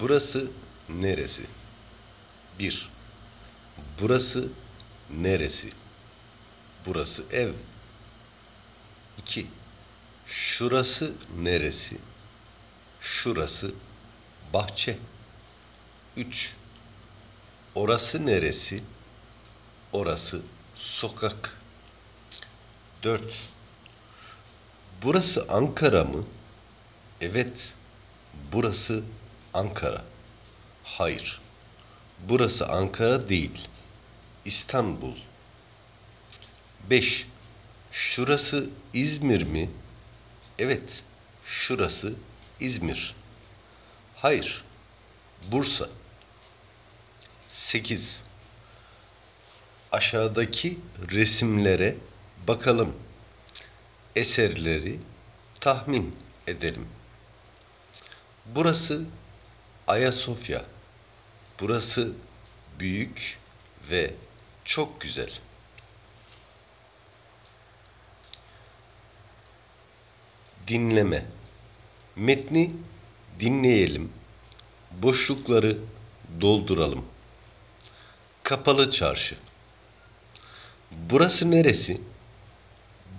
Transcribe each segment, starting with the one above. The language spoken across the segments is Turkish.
Burası neresi? 1. Burası neresi? Burası ev. 2. Şurası neresi? Şurası bahçe. 3. Orası neresi? Orası sokak. 4. Burası Ankara mı? Evet. Burası Ankara. Hayır. Burası Ankara değil. İstanbul. 5. Şurası İzmir mi? Evet. Şurası İzmir. Hayır. Bursa. 8. Aşağıdaki resimlere bakalım. Eserleri tahmin edelim. Burası Ayasofya. Burası büyük ve çok güzel. Dinleme. Metni dinleyelim. Boşlukları dolduralım. Kapalı çarşı. Burası neresi?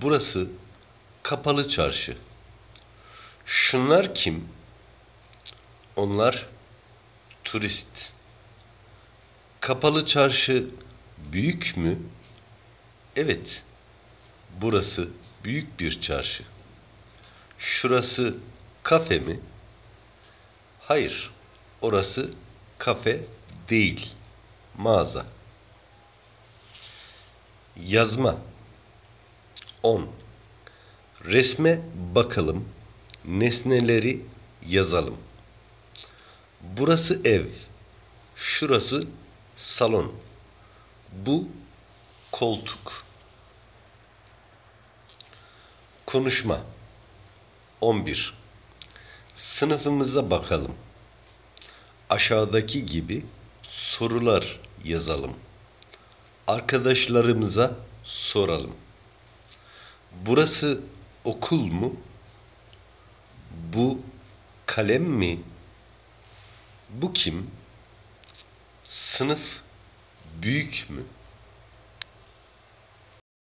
Burası kapalı çarşı. Şunlar kim? Onlar turist. Kapalı çarşı büyük mü? Evet. Burası büyük bir çarşı. Şurası kafe mi? Hayır. Orası kafe değil. Mağaza. Yazma. 10. Resme bakalım. Nesneleri yazalım. Burası ev. Şurası salon. Bu koltuk. Konuşma. 11. Sınıfımıza bakalım. Aşağıdaki gibi sorular yazalım. Arkadaşlarımıza soralım. Burası okul mu? Bu kalem mi? Bu kim? Sınıf büyük mü?